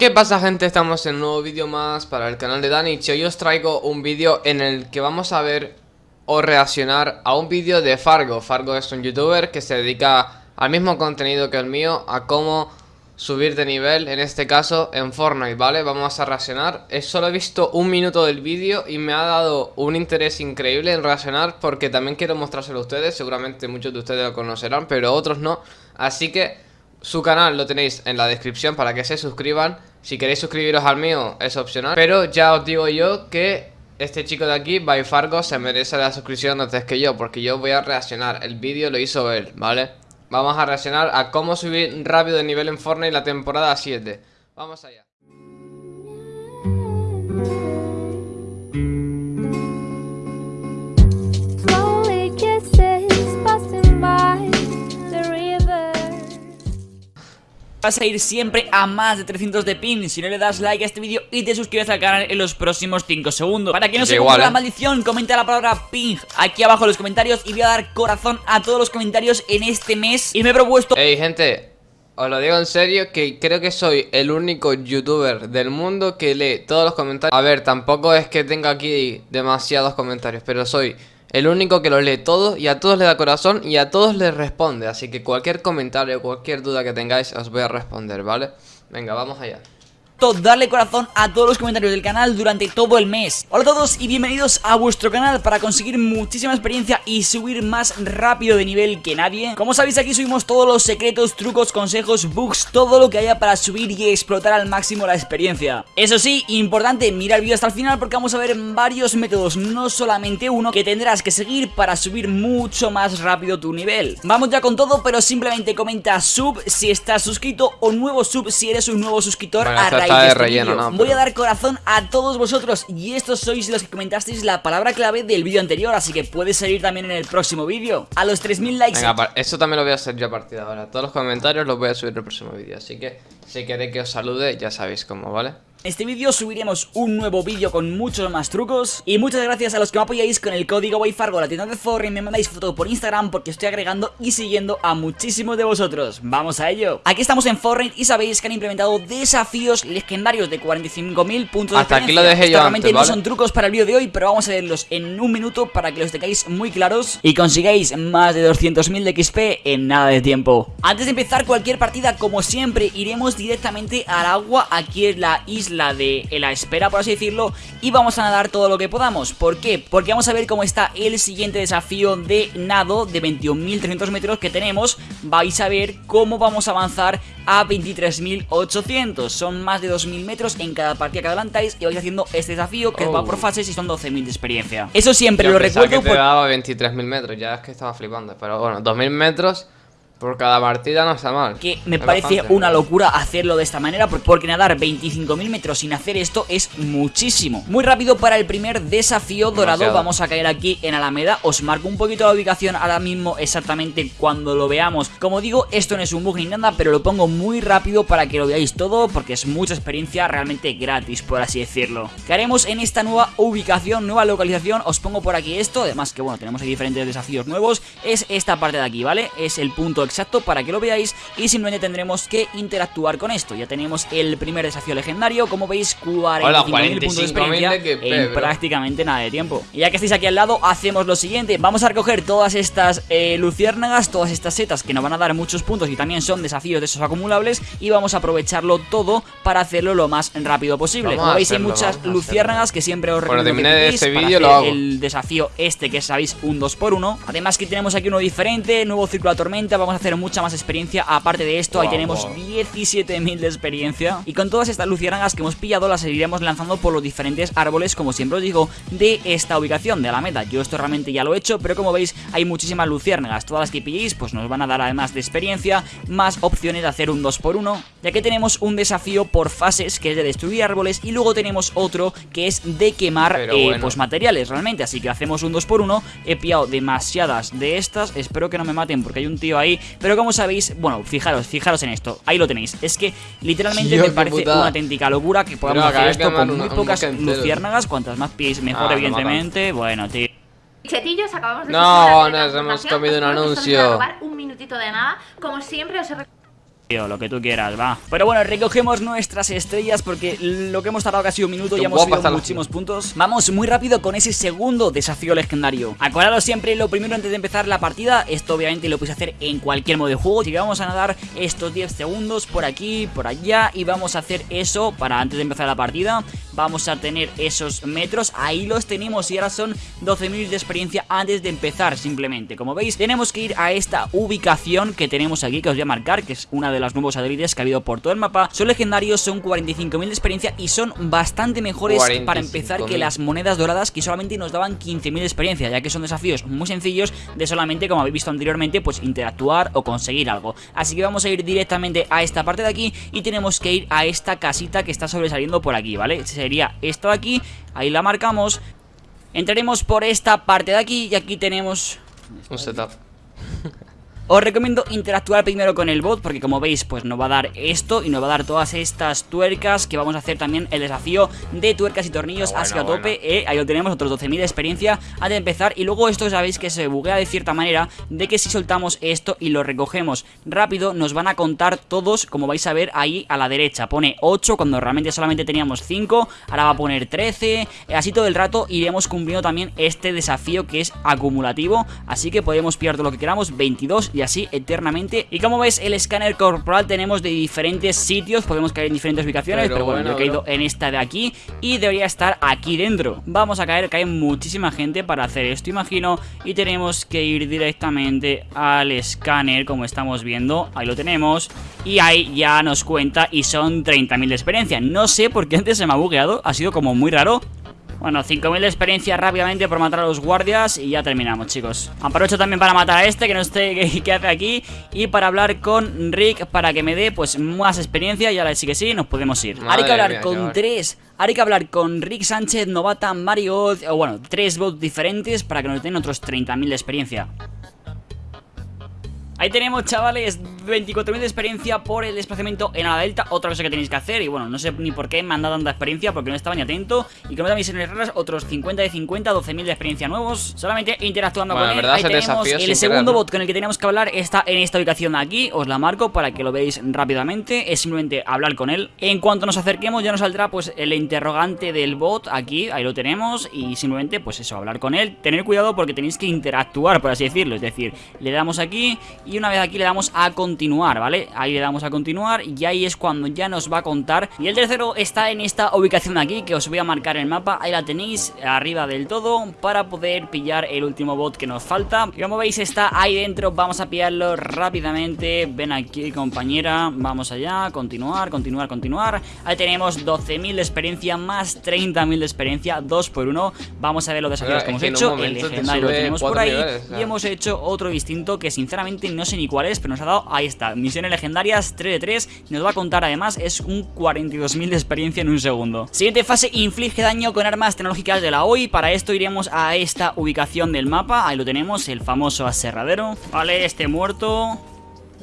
¿Qué pasa gente? Estamos en un nuevo vídeo más para el canal de Dani. Hoy os traigo un vídeo en el que vamos a ver o reaccionar a un vídeo de Fargo. Fargo es un youtuber que se dedica al mismo contenido que el mío A cómo subir de nivel, en este caso en Fortnite, ¿vale? Vamos a reaccionar. Solo he visto un minuto del vídeo y me ha dado un interés increíble en reaccionar Porque también quiero mostrárselo a ustedes. Seguramente muchos de ustedes lo conocerán, pero otros no. Así que su canal lo tenéis en la descripción para que se suscriban Si queréis suscribiros al mío es opcional. Pero ya os digo yo que este chico de aquí, By Fargo, se merece la suscripción antes que yo Porque yo voy a reaccionar, el vídeo lo hizo él, ¿vale? Vamos a reaccionar a cómo subir rápido de nivel en Fortnite la temporada 7 Vamos allá Vas a ir siempre a más de 300 de pin si no le das like a este vídeo y te suscribes al canal en los próximos 5 segundos. Para que no se igual, la ¿eh? maldición, comenta la palabra ping aquí abajo en los comentarios y voy a dar corazón a todos los comentarios en este mes. Y me he propuesto... Hey gente, os lo digo en serio que creo que soy el único youtuber del mundo que lee todos los comentarios. A ver, tampoco es que tenga aquí demasiados comentarios, pero soy el único que lo lee todo y a todos le da corazón y a todos les responde. Así que cualquier comentario, cualquier duda que tengáis os voy a responder, ¿vale? Venga, vamos allá darle corazón a todos los comentarios del canal durante todo el mes. Hola a todos y bienvenidos a vuestro canal para conseguir muchísima experiencia y subir más rápido de nivel que nadie. Como sabéis aquí subimos todos los secretos, trucos, consejos, bugs, todo lo que haya para subir y explotar al máximo la experiencia. Eso sí, importante, mira el vídeo hasta el final porque vamos a ver varios métodos, no solamente uno que tendrás que seguir para subir mucho más rápido tu nivel. Vamos ya con todo pero simplemente comenta sub si estás suscrito o nuevo sub si eres un nuevo suscriptor a raíz este Voy a dar corazón a todos vosotros y estos sois los que comentasteis la palabra clave del vídeo anterior, así que puede salir también en el próximo vídeo. A los 3000 likes. Venga, eso también lo voy a hacer yo a partir de ahora. Todos los comentarios los voy a subir en el próximo vídeo, así que si queréis que os salude, ya sabéis cómo, ¿vale? Este vídeo subiremos un nuevo vídeo con muchos más trucos. Y muchas gracias a los que me apoyáis con el código WayFargo la tienda de Fortnite Me mandáis foto por Instagram porque estoy agregando y siguiendo a muchísimos de vosotros. Vamos a ello. Aquí estamos en Fortnite y sabéis que han implementado desafíos legendarios de 45.000 puntos Hasta aquí lo dejé yo Realmente no son trucos para el vídeo de hoy pero vamos a verlos en un minuto para que los tengáis muy claros Y consigáis más de 200.000 de XP en nada de tiempo. Antes de empezar cualquier partida como siempre iremos directamente al agua Aquí en la isla la de la espera, por así decirlo, y vamos a nadar todo lo que podamos. ¿Por qué? Porque vamos a ver cómo está el siguiente desafío de nado de 21.300 metros que tenemos. Vais a ver cómo vamos a avanzar a 23.800. Son más de 2.000 metros en cada partida que adelantáis y vais haciendo este desafío que va por oh. fases y son 12.000 de experiencia. Eso siempre lo recuerdo. que te daba 23.000 metros, ya es que estaba flipando. Pero bueno, 2.000 metros por cada partida no está mal. Que me parece una locura hacerlo de esta manera porque nadar 25.000 metros sin hacer esto es muchísimo. Muy rápido para el primer desafío dorado. Vamos a caer aquí en Alameda. Os marco un poquito la ubicación ahora mismo exactamente cuando lo veamos. Como digo, esto no es un bug ni nada, pero lo pongo muy rápido para que lo veáis todo porque es mucha experiencia realmente gratis, por así decirlo. ¿Qué haremos en esta nueva ubicación, nueva localización? Os pongo por aquí esto. Además que, bueno, tenemos aquí diferentes desafíos nuevos. Es esta parte de aquí, ¿vale? Es el punto exacto para que lo veáis y simplemente tendremos que interactuar con esto. Ya tenemos el primer desafío legendario, como veis 45.000 puntos de experiencia en prácticamente nada de tiempo. Y ya que estáis aquí al lado, hacemos lo siguiente, vamos a recoger todas estas eh, luciérnagas, todas estas setas que nos van a dar muchos puntos y también son desafíos de esos acumulables y vamos a aprovecharlo todo para hacerlo lo más rápido posible. como veis hay muchas luciérnagas que siempre os recomiendo que este lo hago. el desafío este que sabéis un 2x1. Además que tenemos aquí uno diferente, nuevo círculo de tormenta, vamos a hacer mucha más experiencia. Aparte de esto, ahí tenemos 17.000 de experiencia. Y con todas estas luciérnagas que hemos pillado Las seguiremos lanzando por los diferentes árboles Como siempre os digo, de esta ubicación De la meta, yo esto realmente ya lo he hecho Pero como veis, hay muchísimas luciérnagas. Todas las que pilléis, pues nos van a dar además de experiencia Más opciones de hacer un 2x1 Ya que tenemos un desafío por fases Que es de destruir árboles Y luego tenemos otro que es de quemar eh, pues materiales realmente. Así que hacemos un 2x1 He pillado demasiadas de estas. Espero que no me maten porque hay un tío ahí Pero como sabéis, bueno, fijaros, fijaros en esto Ahí lo tenéis, es que literalmente me parece una auténtica locura Que podamos hacer esto con muy pocas luciérnagas Cuantas más pies mejor, evidentemente. Bueno, tío. Chetillos, acabamos de No, nos hemos comido un anuncio. un minutito de nada. Como siempre os he Tío, lo que tú quieras, va. Pero bueno, recogemos nuestras estrellas porque lo que hemos tardado casi un minuto ya hemos subido muchísimos puntos. Vamos muy rápido con ese segundo desafío legendario. Acordaros siempre lo primero antes de empezar la partida. Esto obviamente lo podéis hacer en cualquier modo de juego. Así que vamos a nadar estos 10 segundos por aquí, por allá Y vamos a hacer eso para antes de empezar la partida Vamos a tener esos metros, ahí los tenemos y ahora son 12.000 de experiencia antes de empezar simplemente. Como veis, tenemos que ir a esta ubicación que tenemos aquí, que os voy a marcar Que es una de las nuevos satélites que ha habido por todo el mapa. Son legendarios, son 45.000 de experiencia y son bastante mejores para empezar que las monedas doradas Que solamente nos daban 15.000 de experiencia, ya que son desafíos muy sencillos de solamente, como habéis visto anteriormente, pues interactuar o conseguir algo. Así que vamos a ir directamente a esta parte de aquí y tenemos que ir a esta casita que está sobresaliendo por aquí, ¿vale? Sería esta de aquí, ahí la marcamos. Entraremos por esta parte de aquí y aquí tenemos... Un setup os recomiendo interactuar primero con el bot porque como veis pues nos va a dar esto y nos va a dar todas estas tuercas que vamos a hacer también el desafío de tuercas y tornillos. Así a tope, eh, ahí lo tenemos, otros 12.000 de experiencia antes de empezar. Y luego esto sabéis que se buguea de cierta manera de que si soltamos esto y lo recogemos rápido nos van a contar todos como vais a ver ahí a la derecha, pone 8 cuando realmente solamente teníamos 5, ahora va a poner 13, eh, así todo el rato iremos cumpliendo también este desafío que es acumulativo, así que podemos pillar todo lo que queramos, 22 y así eternamente. Y como ves el escáner corporal tenemos de diferentes sitios. Podemos caer en diferentes ubicaciones Pero, bueno, yo he caído en esta de aquí Y debería estar aquí dentro. Vamos a caer, cae muchísima gente para hacer esto imagino. Y tenemos que ir directamente al escáner como estamos viendo. Ahí lo tenemos. Y ahí ya nos cuenta y son 30.000 de experiencia. No sé por qué antes se me ha bugueado Ha sido como muy raro bueno, 5000 de experiencia rápidamente por matar a los guardias y ya terminamos, chicos. Aprovecho también para matar a este que no sé qué, hace aquí y para hablar con Rick para que me dé pues más experiencia y ahora sí que sí, nos podemos ir. Hay que hablar con tres... Hay que hablar con Rick Sánchez, Novata, Mario, o bueno, tres bots diferentes para que nos den otros 30.000 de experiencia. Ahí tenemos, chavales, 24.000 de experiencia por el desplazamiento en la delta. Otra cosa que tenéis que hacer, y bueno, no sé ni por qué me han dado tanta experiencia Porque no estaba ni atento Y como también misiones raras, otros 50 de 50, 12.000 de experiencia nuevos Solamente interactuando con él. Ahí tenemos el segundo bot con el que tenemos que hablar Está en esta ubicación de aquí, os la marco para que lo veáis rápidamente Es simplemente hablar con él. En cuanto nos acerquemos ya nos saldrá pues el interrogante del bot aquí, ahí lo tenemos Y simplemente pues eso, hablar con él. Tener cuidado porque tenéis que interactuar, por así decirlo Es decir, le damos aquí y una vez aquí le damos a continuar, ¿vale? Ahí le damos a continuar y ahí es cuando ya nos va a contar. Y el tercero está en esta ubicación aquí que os voy a marcar el mapa. Ahí la tenéis, arriba del todo, para poder pillar el último bot que nos falta. Y como veis está ahí dentro, vamos a pillarlo rápidamente. Ven aquí compañera, vamos allá, continuar, continuar, continuar. Ahí tenemos 12.000 de experiencia más 30.000 de experiencia, 2 por 1 Vamos a ver los desafíos que hemos hecho, el legendario lo tenemos por ahí. Y hemos hecho otro distinto que sinceramente no no sé ni cuál es, pero nos ha dado, ahí está, misiones legendarias 3 de 3, nos va a contar además, es un 42.000 de experiencia en un segundo. Siguiente fase, inflige daño con armas tecnológicas de la OI, para esto iremos a esta ubicación del mapa, ahí lo tenemos, el famoso aserradero, vale, este muerto...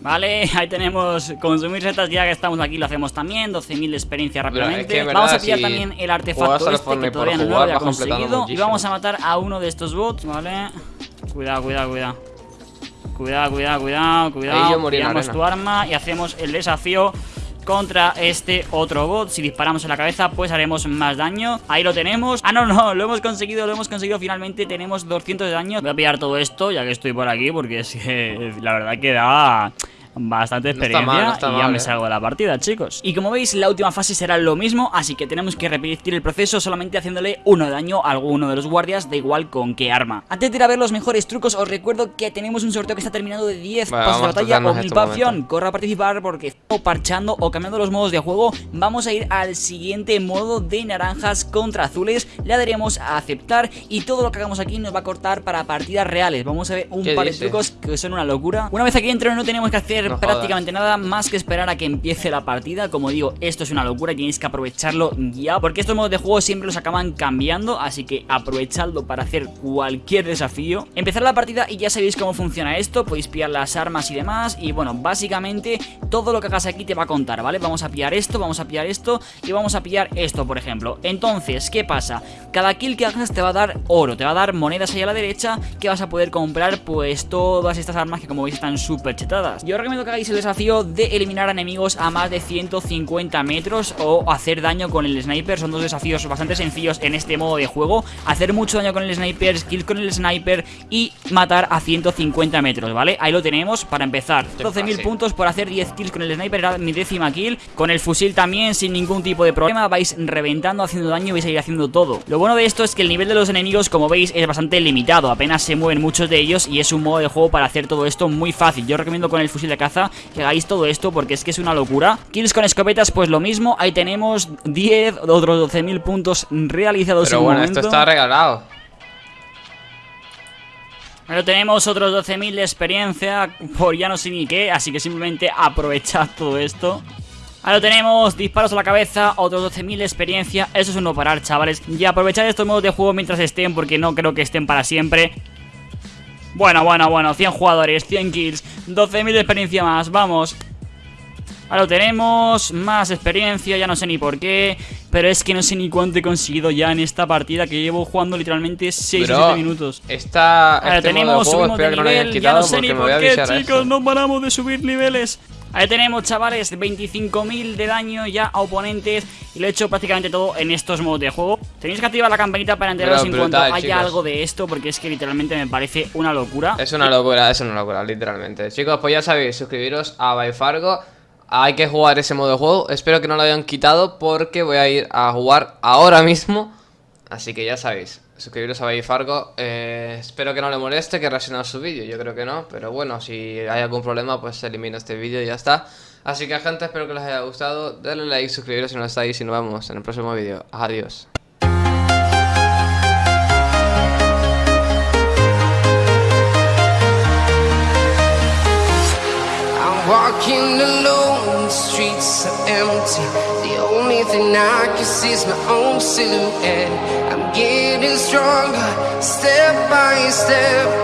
Vale, ahí tenemos consumir setas ya que estamos aquí, lo hacemos también 12.000 de experiencia rápidamente. Vamos a pillar también el artefacto este que todavía no lo había conseguido. Y vamos a matar a uno de estos bots, ¿vale? Cuidado, cuidado, cuidado Cuidado, cuidado, cuidado, cuidado. Tiramos tu arma y hacemos el desafío contra este otro bot. Si disparamos en la cabeza pues haremos más daño. Ahí lo tenemos. Ah no, no, lo hemos conseguido, lo hemos conseguido. Finalmente Tenemos 200 de daño. Voy a pillar todo esto ya que estoy por aquí Porque es que la verdad que da bastante experiencia y ya me ¿eh? salgo de la partida, chicos. Y como veis, la última fase será lo mismo, así que tenemos que repetir el proceso solamente haciéndole uno de daño a alguno de los guardias, da igual con qué arma. Antes de ir a ver los mejores trucos, os recuerdo que tenemos un sorteo que está terminando de 10 pasos de batalla o mil Corre a participar porque o parchando o cambiando los modos de juego, vamos a ir al siguiente modo de naranjas contra azules, le daremos a aceptar y todo lo que hagamos aquí nos va a cortar para partidas reales. Vamos a ver un par de trucos que son una locura. Una vez aquí dentro no tenemos que hacer prácticamente nada más que esperar a que empiece la partida. Como digo, esto es una locura y tenéis que aprovecharlo ya Porque estos modos de juego siempre los acaban cambiando Así que aprovechadlo para hacer cualquier desafío. Empezar la partida y ya sabéis cómo funciona esto Podéis pillar las armas y demás Y bueno, básicamente todo lo que hagas aquí te va a contar, ¿vale? Vamos a pillar esto, vamos a pillar esto Y vamos a pillar esto, por ejemplo. Entonces, ¿qué pasa? Cada kill que hagas te va a dar oro Te va a dar monedas ahí a la derecha Que vas a poder comprar pues todas estas armas que como veis están súper chetadas Yo recomiendo recomiendo que hagáis el desafío de eliminar enemigos a más de 150 metros o hacer daño con el sniper. Son dos desafíos bastante sencillos en este modo de juego. Hacer mucho daño con el sniper, skill con el sniper y matar a 150 metros, ¿vale? Ahí lo tenemos para empezar. 12.000 puntos por hacer 10 kills con el sniper, era mi décima kill. Con el fusil también, sin ningún tipo de problema. Vais reventando, haciendo daño y vais a ir haciendo todo. Lo bueno de esto es que el nivel de los enemigos, como veis, es bastante limitado. Apenas se mueven muchos de ellos y es un modo de juego para hacer todo esto muy fácil. Yo recomiendo con el fusil de caza que hagáis todo esto porque es que es una locura. Kills con escopetas, pues lo mismo. Ahí tenemos 10, otros 12.000 puntos realizados Pero bueno, esto está regalado. Pero tenemos otros 12.000 de experiencia por ya no sé ni qué, así que simplemente aprovechad todo esto. Ahora tenemos disparos a la cabeza, otros 12.000 de experiencia, eso es un no parar chavales. Y aprovechad estos modos de juego mientras estén porque no creo que estén para siempre. Bueno, bueno, bueno, 100 jugadores, 100 kills, 12.000 de experiencia más, vamos. Ahora lo tenemos, más experiencia, ya no sé ni por qué Pero es que no sé ni cuánto he conseguido ya en esta partida Que llevo jugando literalmente 6 o 7 minutos. Está Ahora este tenemos, subimos de nivel, no ya no sé ni por qué chicos, no paramos de subir niveles Ahí tenemos, chavales, 25.000 de daño ya a oponentes Y lo he hecho prácticamente todo en estos modos de juego. Tenéis que activar la campanita para enteraros en cuanto haya algo de esto Porque es que literalmente me parece una locura. Es una locura, es una locura, literalmente. Chicos, pues ya sabéis, suscribiros a Byfargo hay que jugar ese modo de juego. Espero que no lo hayan quitado porque voy a ir a jugar ahora mismo. Así que ya sabéis, suscribiros a Baby Fargo. Eh, espero que no le moleste que reaccione a su vídeo. Yo creo que no, pero bueno, si hay algún problema, pues elimino este vídeo y ya está. Así que gente, espero que les haya gustado. Denle like, suscribiros si no estáis y nos vemos en el próximo vídeo. Adiós. Walking alone, the streets are empty. The only thing I can see is my own silhouette. I'm getting stronger, step by step